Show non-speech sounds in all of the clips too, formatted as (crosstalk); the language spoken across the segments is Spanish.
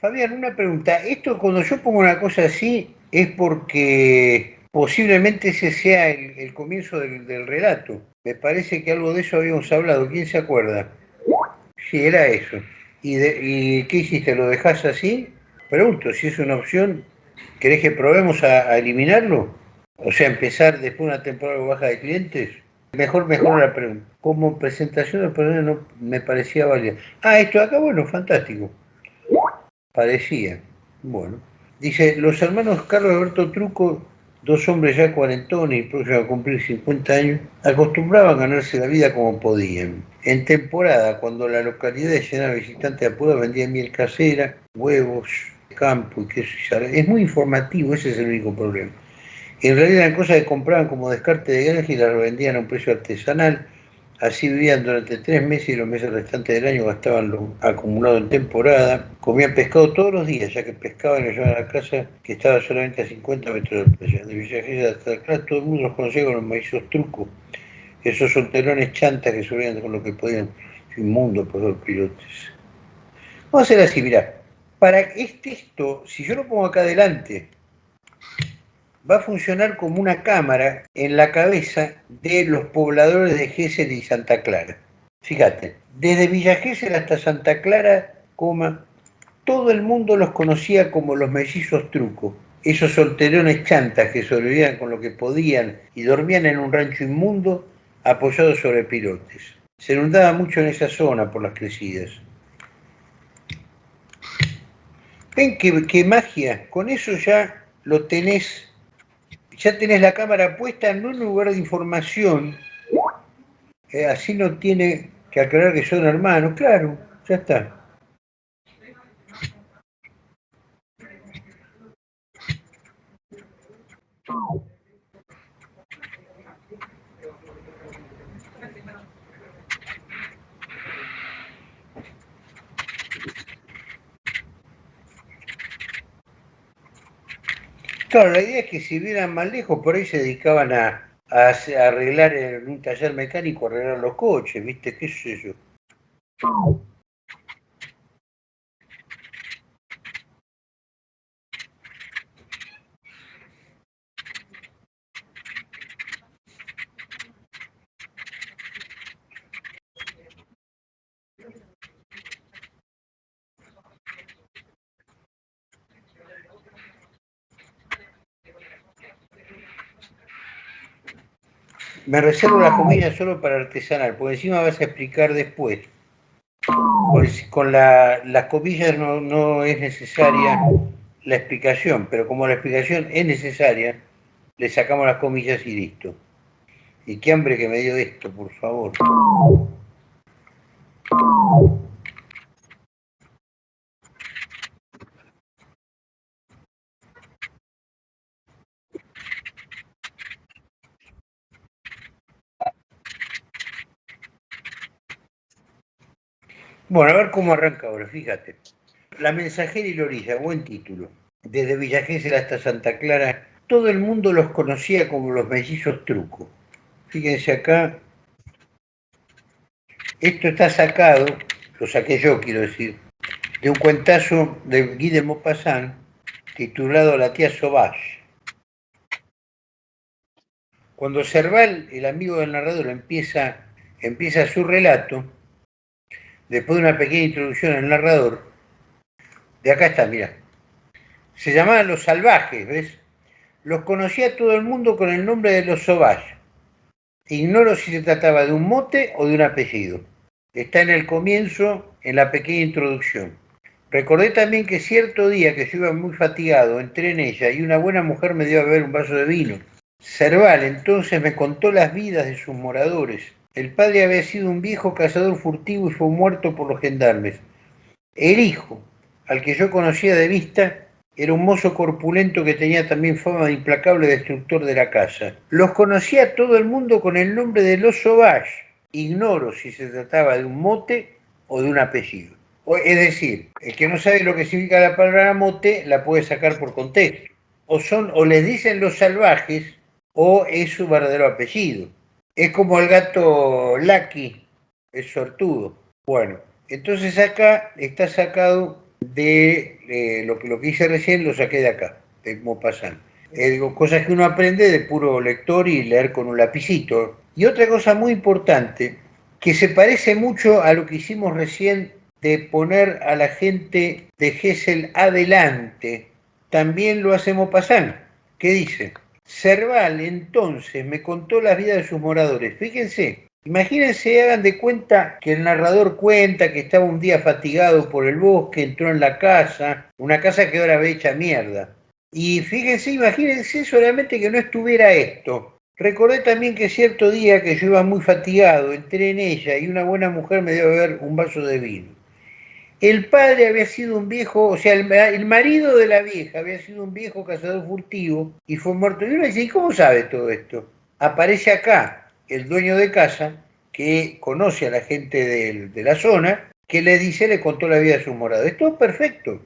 Fabián, una pregunta. Esto cuando yo pongo una cosa así es porque posiblemente ese sea el, comienzo del, relato. Me parece que algo de eso habíamos hablado. ¿Quién se acuerda? Sí, era eso. ¿Y, ¿Y qué hiciste? ¿Lo dejas así? Pregunto, si es una opción, ¿querés que probemos a, eliminarlo? O sea, empezar después de una temporada baja de clientes. Mejor, mejor la pregunta. Como presentación de no me parecía válida. Ah, esto acá, bueno, fantástico. Parecía. Bueno. Dice, los hermanos Carlos Alberto Truco, dos hombres ya cuarentones y próximos a cumplir 50 años, acostumbraban a ganarse la vida como podían. En temporada, cuando la localidad llena de visitantes apura, vendían miel casera, huevos, campo y queso y Es muy informativo, ese es el único problema. En realidad eran cosas que compraban como descarte de granja y las revendían a un precio artesanal Así vivían durante tres meses y los meses restantes del año gastaban lo acumulado en temporada. Comían pescado todos los días, ya que pescaban y llevaban a la casa que estaba solamente a 50 metros de playa. De Villa hasta acá todo el mundo los conocía con los maizos trucos, esos solterones chantas que subían con lo que podían, inmundo por los pilotes. Vamos a hacer así, mirá. Para este esto, si yo lo pongo acá adelante, va a funcionar como una cámara en la cabeza de los pobladores de Gesell y Santa Clara. Fíjate, desde Villa Gesell hasta Santa Clara, coma, todo el mundo los conocía como los mellizos trucos, esos solterones chantas que sobrevivían con lo que podían y dormían en un rancho inmundo apoyados sobre pilotes. Se inundaba mucho en esa zona por las crecidas. ¿Ven qué, qué magia? Con eso ya lo tenés ya tenés la cámara puesta en un lugar de información, eh, así no tiene que aclarar que son hermanos, claro, ya está. Claro, la idea es que si vieran más lejos, por ahí se dedicaban a, arreglar en un taller mecánico, arreglar los coches, ¿viste? ¿Qué sé yo? Me reservo la comida solo para artesanal, porque encima vas a explicar después. Pues con la, las comillas no, no es necesaria la explicación, pero como la explicación es necesaria, le sacamos las comillas y listo. Y qué hambre que me dio esto, por favor. Bueno, a ver cómo arranca ahora, fíjate. La mensajera y la orilla, buen título. Desde Villa hasta Santa Clara, todo el mundo los conocía como los mellizos truco. Fíjense acá, esto está sacado, lo saqué yo quiero decir, de un cuentazo de Guy de Maupassant titulado La tía Sauvage. Cuando Serval, el amigo del narrador, empieza, empieza su relato, después de una pequeña introducción al narrador, de acá está, mira. Se llamaban los salvajes, ¿ves? Los conocía todo el mundo con el nombre de los Sauvage. Ignoro si se trataba de un mote o de un apellido. Está en el comienzo, en la pequeña introducción. Recordé también que cierto día que yo iba muy fatigado, entré en ella y una buena mujer me dio a beber un vaso de vino. Cerval entonces me contó las vidas de sus moradores el padre había sido un viejo cazador furtivo y fue muerto por los gendarmes. El hijo, al que yo conocía de vista, era un mozo corpulento que tenía también fama de implacable destructor de la casa. Los conocía todo el mundo con el nombre de los Sauvage. Ignoro si se trataba de un mote o de un apellido. Es decir, el que no sabe lo que significa la palabra mote la puede sacar por contexto. O son, o les dicen los salvajes, o es su verdadero apellido. Es como el gato Lucky, es sortudo. Bueno, entonces acá está sacado de eh, lo, que, lo que hice recién, lo saqué de acá, de Maupassant. Eh, cosas que uno aprende de puro lector y leer con un lapicito. Y otra cosa muy importante, que se parece mucho a lo que hicimos recién de poner a la gente de Gesell adelante, también lo hacemos pasar. ¿Qué dice? Serval entonces me contó la vida de sus moradores. Fíjense, imagínense, hagan de cuenta que el narrador cuenta que estaba un día fatigado por el bosque, entró en la casa, una casa que ahora ve hecha mierda. Y fíjense, imagínense solamente que no estuviera esto. Recordé también que cierto día que yo iba muy fatigado, entré en ella y una buena mujer me dio a beber un vaso de vino. El padre había sido un viejo, o sea, el, marido de la vieja había sido un viejo cazador furtivo y fue muerto. Y uno dice, ¿y cómo sabe todo esto? Aparece acá el dueño de casa que conoce a la gente de, la zona, que le dice, le contó la vida de su morado. Esto es perfecto.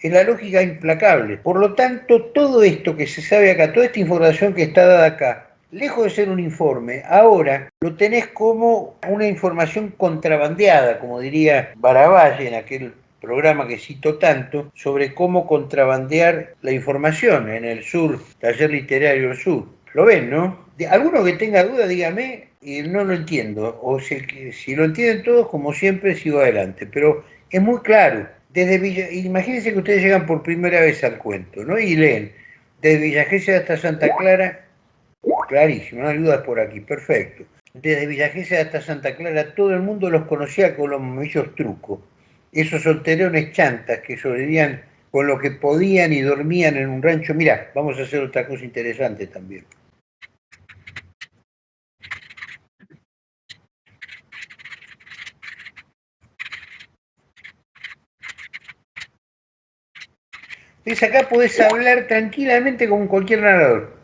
Es la lógica implacable. Por lo tanto, todo esto que se sabe acá, toda esta información que está dada acá, lejos de ser un informe, ahora lo tenés como una información contrabandeada, como diría Baravalle en aquel programa que cito tanto, sobre cómo contrabandear la información en el sur, taller literario sur. ¿Lo ven, no? Alguno que tenga duda, dígame, y no lo entiendo. O si, si lo entienden todos, como siempre, sigo adelante. Pero es muy claro. Desde Villa, imagínense que ustedes llegan por primera vez al cuento, ¿no? Y leen, desde Villa hasta Santa Clara, Clarísimo, no hay dudas por aquí, perfecto. Desde Villa hasta Santa Clara todo el mundo los conocía con los momillos trucos. Esos solterones chantas que sobrevivían con lo que podían y dormían en un rancho. Mira, vamos a hacer otra cosa interesante también. ¿Ves? Acá podés hablar tranquilamente con cualquier narrador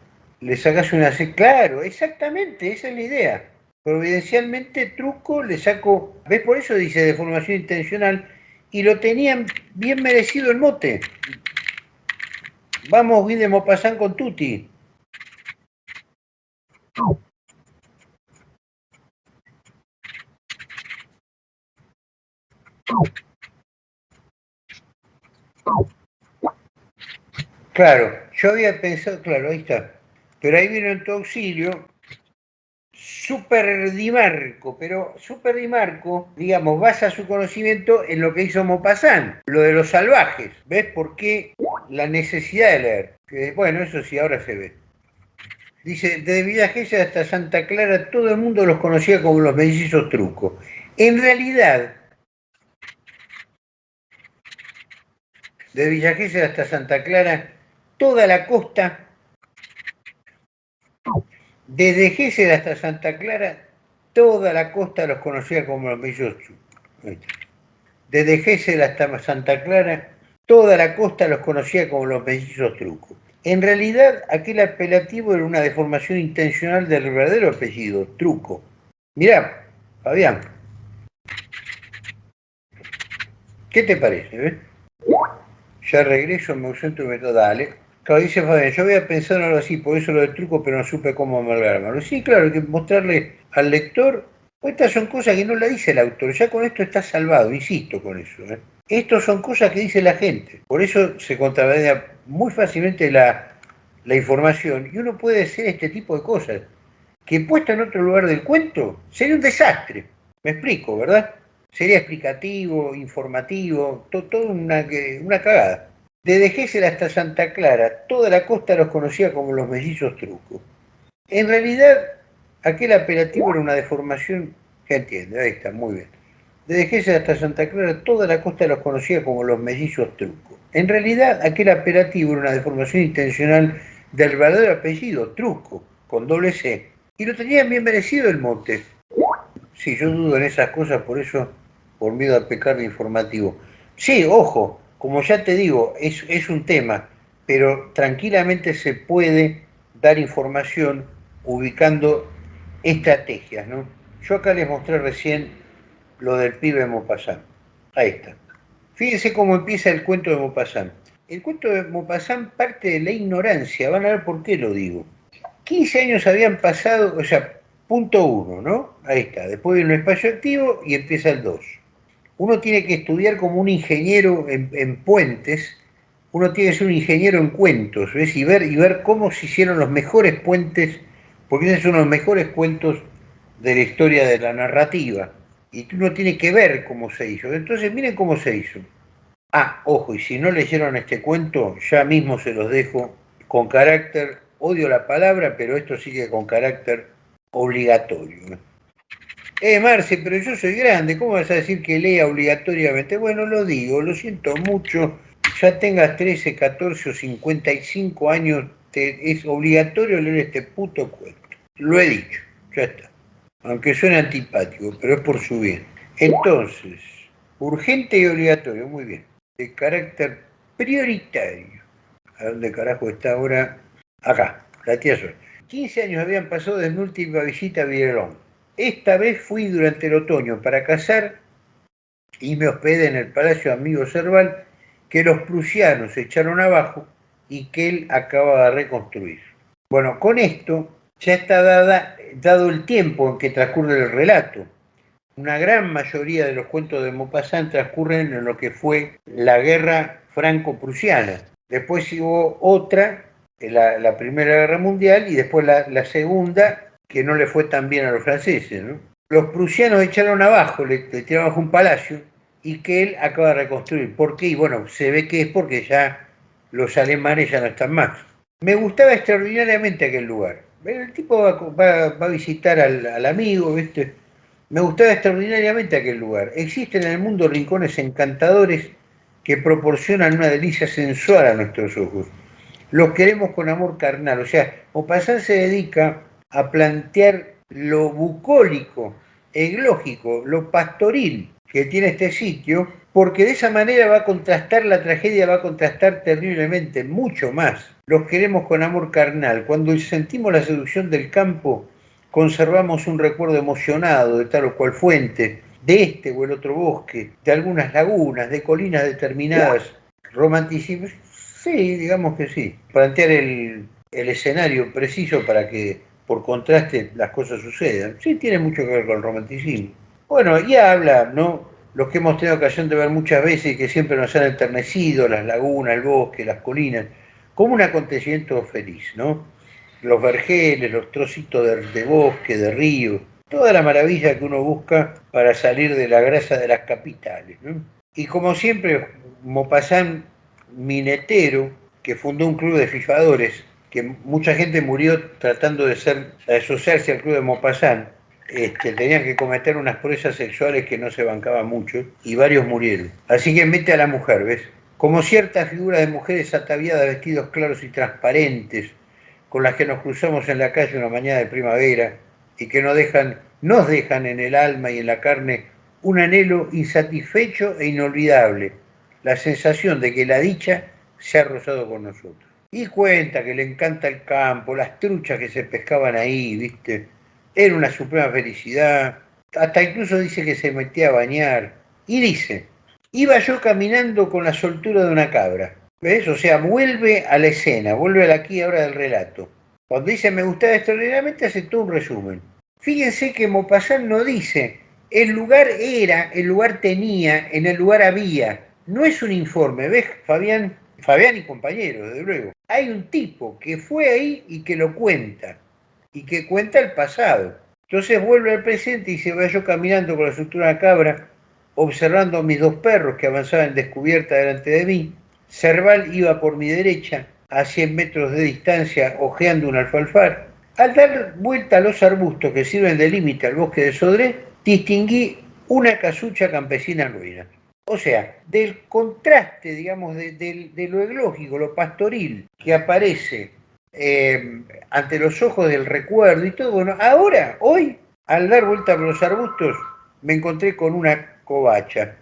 le sacas una C. Claro, exactamente, esa es la idea. Providencialmente, truco, le saco. ¿Ves? Por eso dice de formación intencional. Y lo tenían bien merecido el mote. Vamos, Guy de con Tutti. Claro, yo había pensado, claro, ahí está. Pero ahí vino en tu auxilio Super Di Marco, pero Super digamos, basa su conocimiento en lo que hizo Maupassant, lo de los salvajes. ¿Ves por qué la necesidad de leer? bueno, eso sí, ahora se ve. Dice, desde Villa hasta Santa Clara todo el mundo los conocía como los mellizos trucos. En realidad, de Villa hasta Santa Clara, toda la costa desde Gesell hasta Santa Clara, toda la costa los conocía como los mellizos Desde Gesell hasta Santa Clara, toda la costa los conocía como los mellizos trucos. En realidad, aquel apelativo era una deformación intencional del verdadero apellido, truco. Mirá, Fabián, ¿qué te parece? Eh? Ya regreso, me ausento y me. Claro, dice Fabián, yo había pensado algo así, por eso lo del truco, pero no supe cómo amalgarlo. Sí, claro, hay que mostrarle al lector, pues estas son cosas que no la dice el autor, ya con esto está salvado, insisto con eso. ¿eh? Estas son cosas que dice la gente, por eso se contrabanea muy fácilmente la, la información y uno puede hacer este tipo de cosas, que puesta en otro lugar del cuento sería un desastre, me explico, ¿verdad? Sería explicativo, informativo, todo, una, una cagada. Desde Gesell hasta Santa Clara, toda la costa los conocía como los mellizos trucos. En realidad, aquel apelativo era una deformación, que entiende, ahí está, muy bien. Desde hasta Santa Clara, toda la costa los conocía como los mellizos trucos. En realidad, aquel apelativo era una deformación intencional del verdadero apellido, Truco, con doble C. Y lo tenían bien merecido el monte. Sí, yo dudo en esas cosas, por eso, por miedo a pecar de informativo. Sí, ojo, como ya te digo, es, un tema, pero tranquilamente se puede dar información ubicando estrategias. ¿no? Yo acá les mostré recién lo del pibe Maupassant. Ahí está. Fíjense cómo empieza el cuento de Maupassant. El cuento de Maupassant parte de la ignorancia, van a ver por qué lo digo. 15 años habían pasado, o sea, punto uno, ¿no? Ahí está. Después viene un espacio activo y empieza el 2. Uno tiene que estudiar como un ingeniero en, puentes, uno tiene que ser un ingeniero en cuentos, ¿ves? Y ver, y ver cómo se hicieron los mejores puentes, porque esos son los mejores cuentos de la historia de la narrativa. Y uno tiene que ver cómo se hizo. Entonces, miren cómo se hizo. Ah, ojo, y si no leyeron este cuento, ya mismo se los dejo con carácter, odio la palabra, pero esto sigue con carácter obligatorio. Eh, Marce, pero yo soy grande, ¿cómo vas a decir que lea obligatoriamente? Bueno, lo digo, lo siento mucho, ya tengas 13, 14 o 55 años, es obligatorio leer este puto cuento. Lo he dicho, ya está. Aunque suene antipático, pero es por su bien. Entonces, urgente y obligatorio, muy bien. De carácter prioritario. ¿A dónde carajo está ahora? Acá, la tía Sol. 15 años habían pasado desde mi última visita a Villalón. Esta vez fui durante el otoño para cazar y me hospedé en el Palacio Amigo Cerval que los prusianos echaron abajo y que él acaba de reconstruir. Bueno, con esto ya está dado el tiempo en que transcurre el relato. Una gran mayoría de los cuentos de Maupassant transcurren en lo que fue la guerra franco-prusiana. Después hubo otra, la Primera Guerra Mundial, y después la, segunda, que no le fue tan bien a los franceses. Los prusianos echaron abajo, le, tiraron abajo un palacio, y que él acaba de reconstruir. ¿Por qué? Y bueno, se ve que es porque ya los alemanes ya no están más. Me gustaba extraordinariamente aquel lugar. El tipo va, a visitar al, amigo, ¿viste? Me gustaba extraordinariamente aquel lugar. Existen en el mundo rincones encantadores que proporcionan una delicia sensual a nuestros ojos. Los queremos con amor carnal. O sea, Maupassant se dedica a plantear lo bucólico, eglógico, lo pastoril que tiene este sitio, porque de esa manera va a contrastar la tragedia, va a contrastar terriblemente, mucho más. Los queremos con amor carnal. Cuando sentimos la seducción del campo, conservamos un recuerdo emocionado de tal o cual fuente, de este o el otro bosque, de algunas lagunas, de colinas determinadas, romanticismo. Sí, digamos que sí. Plantear el, el escenario preciso para que por contraste las cosas sucedan. Sí, tiene mucho que ver con el romanticismo. Bueno, y habla, ¿no? Los que hemos tenido ocasión de ver muchas veces y que siempre nos han enternecido, las lagunas, el bosque, las colinas, como un acontecimiento feliz, ¿no? Los vergeles, los trocitos de, de bosque, de río, toda la maravilla que uno busca para salir de la grasa de las capitales. Y como siempre, Mopasán Minetero, que fundó un club de fijadores, que mucha gente murió tratando de, ser, asociarse al club de Mopasán, este, tenían que cometer unas pruebas sexuales que no se bancaban mucho y varios murieron. Así que mete a la mujer, ¿ves? Como cierta figura de mujeres ataviadas, vestidos claros y transparentes, con las que nos cruzamos en la calle una mañana de primavera, y que nos dejan, nos dejan en el alma y en la carne un anhelo insatisfecho e inolvidable, la sensación de que la dicha se ha rozado con nosotros. Y cuenta que le encanta el campo, las truchas que se pescaban ahí, ¿viste? Era una suprema felicidad. Hasta incluso dice que se metía a bañar. Y dice, iba yo caminando con la soltura de una cabra. ¿Ves? O sea, vuelve a la escena, vuelve a la aquí ahora del relato. Cuando dice me gustaba extraordinariamente, hace todo un resumen. Fíjense que Mopasán no dice, el lugar era, el lugar tenía, en el lugar había. No es un informe, ¿ves, Fabián? Fabián y compañeros, desde luego. Hay un tipo que fue ahí y que lo cuenta, y que cuenta el pasado. Entonces vuelve al presente y se va yo caminando con la estructura de cabra, observando a mis dos perros que avanzaban descubierta delante de mí. Cerval iba por mi derecha, a 100 metros de distancia hojeando un alfalfar. Al dar vuelta a los arbustos que sirven de límite al bosque de Sodré, distinguí una casucha campesina en ruina. O sea, del contraste, digamos, de, lo eglógico, lo pastoril que aparece eh, ante los ojos del recuerdo y todo, bueno, ahora, hoy, al dar vuelta por los arbustos, me encontré con una covacha,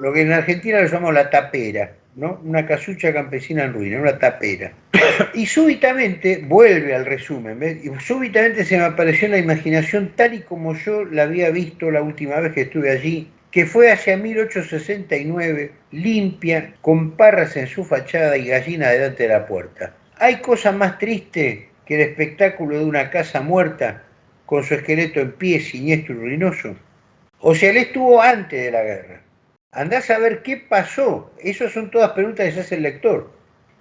lo que en Argentina lo llamamos la tapera. Una casucha campesina en ruina, una tapera. (coughs) Y súbitamente, vuelve al resumen, Y súbitamente se me apareció en la imaginación tal y como yo la había visto la última vez que estuve allí, que fue hacia 1869, limpia, con parras en su fachada y gallina delante de la puerta. ¿Hay cosa más triste que el espectáculo de una casa muerta con su esqueleto en pie, siniestro y ruinoso? O sea, él estuvo antes de la guerra. Andás a ver qué pasó. Esas son todas preguntas que se hace el lector.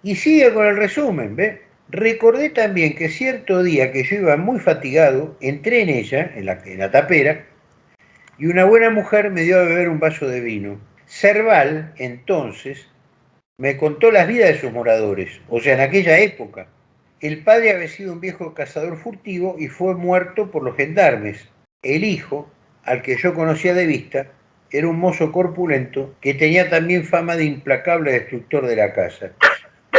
Y sigue con el resumen, ¿ve? Recordé también que cierto día que yo iba muy fatigado, entré en ella, en la, en la tapera, y una buena mujer me dio a beber un vaso de vino. Cerval, entonces, me contó las vidas de sus moradores, o sea, en aquella época. El padre había sido un viejo cazador furtivo y fue muerto por los gendarmes. El hijo, al que yo conocía de vista, era un mozo corpulento que tenía también fama de implacable destructor de la casa.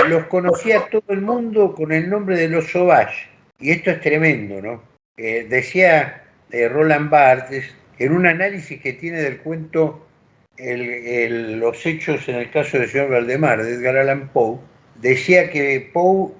Los conocía todo el mundo con el nombre de los Sauvage, y esto es tremendo, ¿no? Eh, decía eh, Roland Barthes, en un análisis que tiene del cuento los hechos en el caso del señor Valdemar, de Edgar Allan Poe, decía que Poe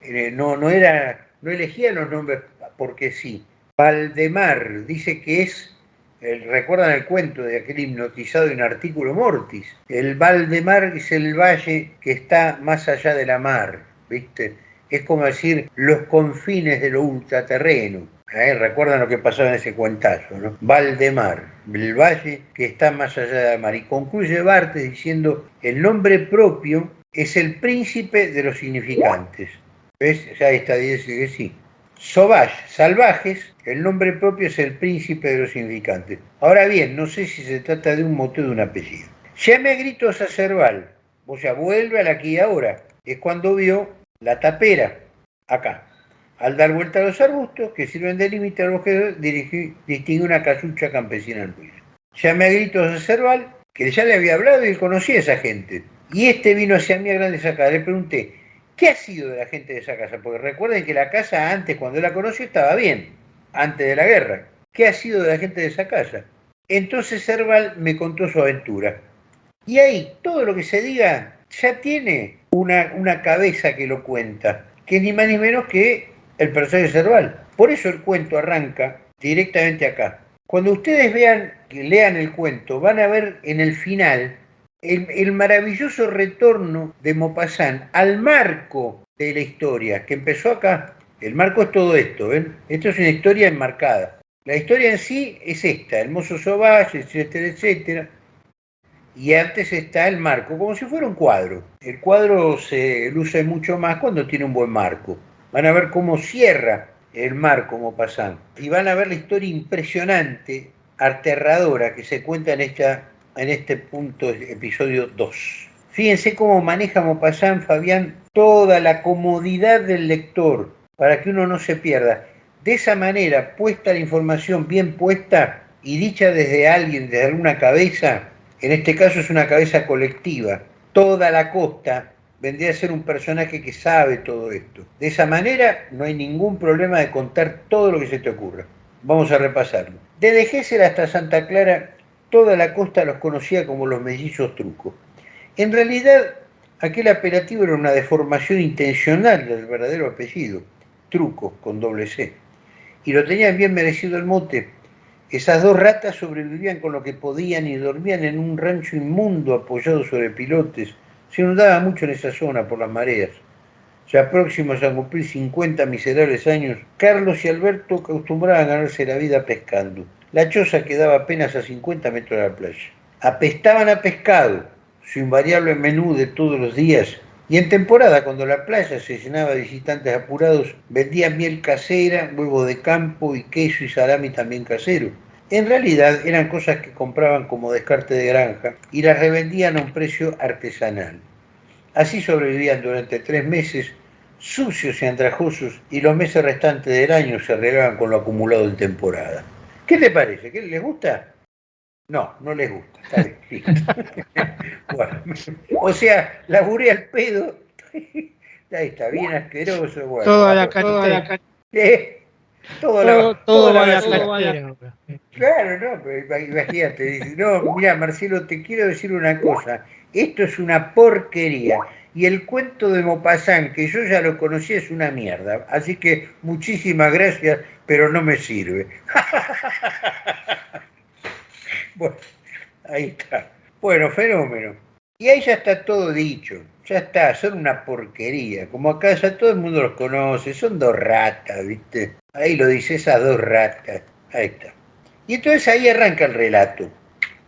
eh, no, no, era, no elegía los nombres porque sí. Valdemar dice que es, recuerdan el cuento de aquel hipnotizado en artículo mortis, el Valdemar es el valle que está más allá de la mar, ¿viste? Es como decir los confines de lo ultraterreno. ¿Eh? Recuerdan lo que pasó en ese cuentazo, ¿no? Valdemar, el valle que está más allá de la mar. Y concluye Bartes diciendo, el nombre propio es el príncipe de los significantes. ¿Ves? Ya está, dice que sí. Sauvage, salvajes, el nombre propio es el príncipe de los significantes. Ahora bien, no sé si se trata de un mote o de un apellido. Llame a gritos a Cerval, o sea, vuelve al aquí y ahora. Es cuando vio la tapera, acá. Al dar vuelta a los arbustos que sirven de límite al bosque, distingue una casucha campesina en ruido. Llame a gritos a Cerval, que ya le había hablado y conocía a esa gente. Y este vino hacia mí a grandes sacadas. Le pregunté, ¿qué ha sido de la gente de esa casa? Porque recuerden que la casa antes, cuando la conoció, estaba bien, antes de la guerra. ¿Qué ha sido de la gente de esa casa? Entonces Cerval me contó su aventura. Y ahí, todo lo que se diga ya tiene una, una cabeza que lo cuenta, que ni más ni menos que el personaje Cerval. Por eso el cuento arranca directamente acá. Cuando ustedes vean, lean el cuento, van a ver en el final el, maravilloso retorno de Maupassant al marco de la historia, que empezó acá. El marco es todo esto, ¿ven? Esto es una historia enmarcada. La historia en sí es esta, el mozo Sauvage, etcétera, etcétera. Y antes está el marco, como si fuera un cuadro. El cuadro se luce mucho más cuando tiene un buen marco. Van a ver cómo cierra el marco Maupassant. Y van a ver la historia impresionante, aterradora, que se cuenta en esta en este punto, episodio 2. Fíjense cómo maneja Maupassant, Fabián, toda la comodidad del lector para que uno no se pierda. De esa manera, puesta la información bien puesta y dicha desde alguien, desde alguna cabeza, en este caso es una cabeza colectiva, toda la costa vendría a ser un personaje que sabe todo esto. De esa manera no hay ningún problema de contar todo lo que se te ocurra. Vamos a repasarlo. Desde Gésel hasta Santa Clara Toda la costa los conocía como los mellizos trucos. En realidad, aquel apelativo era una deformación intencional del verdadero apellido, truco, con doble C. Y lo tenían bien merecido el mote. Esas dos ratas sobrevivían con lo que podían y dormían en un rancho inmundo apoyado sobre pilotes. Se inundaba mucho en esa zona por las mareas. Ya próximos a cumplir 50 miserables años, Carlos y Alberto acostumbraban a ganarse la vida pescando. La choza quedaba apenas a 50 metros de la playa. Apestaban a pescado, su invariable menú de todos los días, y en temporada, cuando la playa se llenaba de visitantes apurados, vendían miel casera, huevo de campo y queso y salami también casero. En realidad eran cosas que compraban como descarte de granja y las revendían a un precio artesanal. Así sobrevivían durante tres meses, sucios y andrajosos, y los meses restantes del año se arreglaban con lo acumulado en temporada. ¿Qué te parece? ¿Qué, ¿Les gusta? No, no les gusta. (laughs) (laughs) bueno, o sea, laburé al pedo. (laughs) Ahí está, bien asqueroso. Bueno, toda la cartera. ¿Eh? Todo, todo, todo, la, la Claro, no, pero imagínate. No, mira, Marcelo, te quiero decir una cosa. Esto es una porquería. Y el cuento de Mopazán, que yo ya lo conocí, es una mierda. Así que muchísimas gracias pero no me sirve. (laughs) bueno, ahí está. Bueno, fenómeno. Y ahí ya está todo dicho. Ya está, son una porquería. Como acá ya todo el mundo los conoce, son dos ratas, ¿viste? Ahí lo dice, esas dos ratas. Ahí está. Y entonces ahí arranca el relato.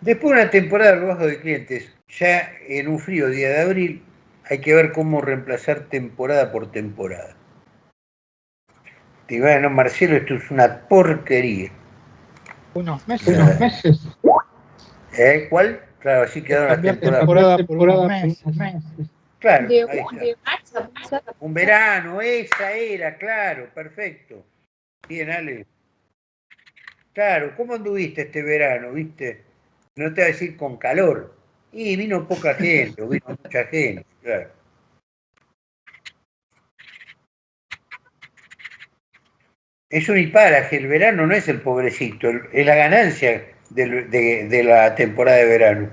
Después de una temporada lo bajo de clientes, ya en un frío día de abril, hay que ver cómo reemplazar temporada por temporada. Te iba no, Marcelo, esto es una porquería. Unos meses. Unos meses. ¿Eh? ¿Cuál? Claro, así quedaron las temporadas. Temporada, temporada, meses. Claro, ahí está. Un verano, esa era, claro, perfecto. Bien, Ale. Claro, ¿cómo anduviste este verano, viste? No te voy a decir con calor. Y vino poca (laughs) gente, vino mucha gente, claro. Es un hiparaje, el verano no es el pobrecito, es la ganancia de, de la temporada de verano.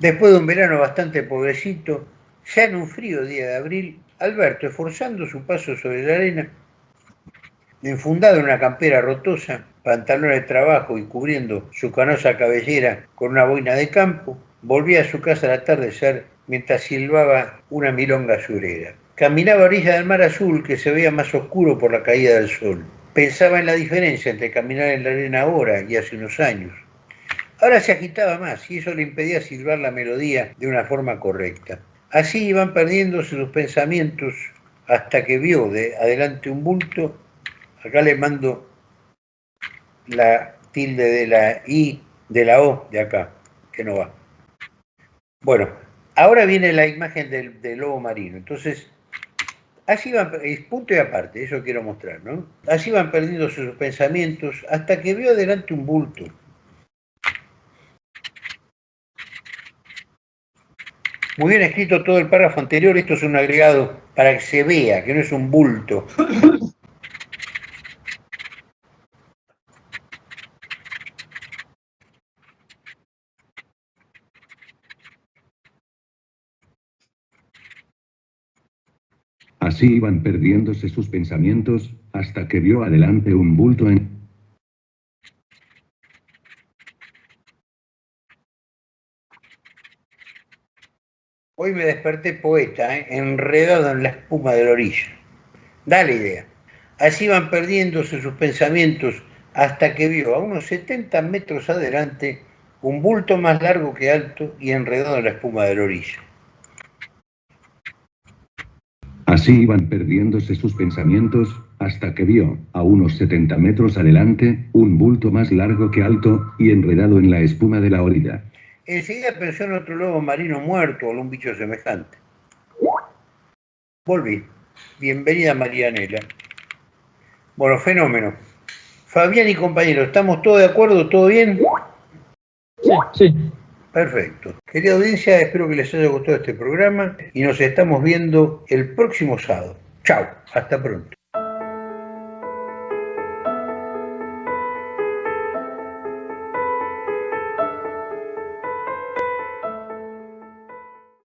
Después de un verano bastante pobrecito, ya en un frío día de abril, Alberto, esforzando su paso sobre la arena, enfundado en una campera rotosa, pantalones de trabajo y cubriendo su canosa cabellera con una boina de campo, volvía a su casa al atardecer mientras silbaba una milonga surera. Caminaba a orilla del mar azul que se veía más oscuro por la caída del sol. Pensaba en la diferencia entre caminar en la arena ahora y hace unos años. Ahora se agitaba más y eso le impedía silbar la melodía de una forma correcta. Así iban perdiéndose sus pensamientos hasta que vio de adelante un bulto. Acá le mando la tilde de la I, de la O, de acá, que no va. Bueno, ahora viene la imagen del, lobo marino. Entonces, así van, punto y aparte, eso quiero mostrar, ¿no? Así van perdiendo sus pensamientos hasta que vio adelante un bulto. Muy bien escrito todo el párrafo anterior, esto es un agregado para que se vea, que no es un bulto. Así iban perdiéndose sus pensamientos, hasta que vio adelante un bulto en... Hoy me desperté poeta, ¿eh? enredado en la espuma de la orilla. Da la idea. Así iban perdiéndose sus pensamientos hasta que vio a unos 70 metros adelante un bulto más largo que alto y enredado en la espuma de la orilla. Así iban perdiéndose sus pensamientos, hasta que vio, a unos 70 metros adelante, un bulto más largo que alto, y enredado en la espuma de la orilla. Enseguida pensó en otro lobo marino muerto o algún bicho semejante. Volví. Bienvenida Marianela. Bueno, fenómeno. Fabián y compañero, ¿estamos todos de acuerdo? ¿Todo bien? Sí, sí. Perfecto. Querida audiencia, espero que les haya gustado este programa y nos estamos viendo el próximo sábado. Chao, hasta pronto.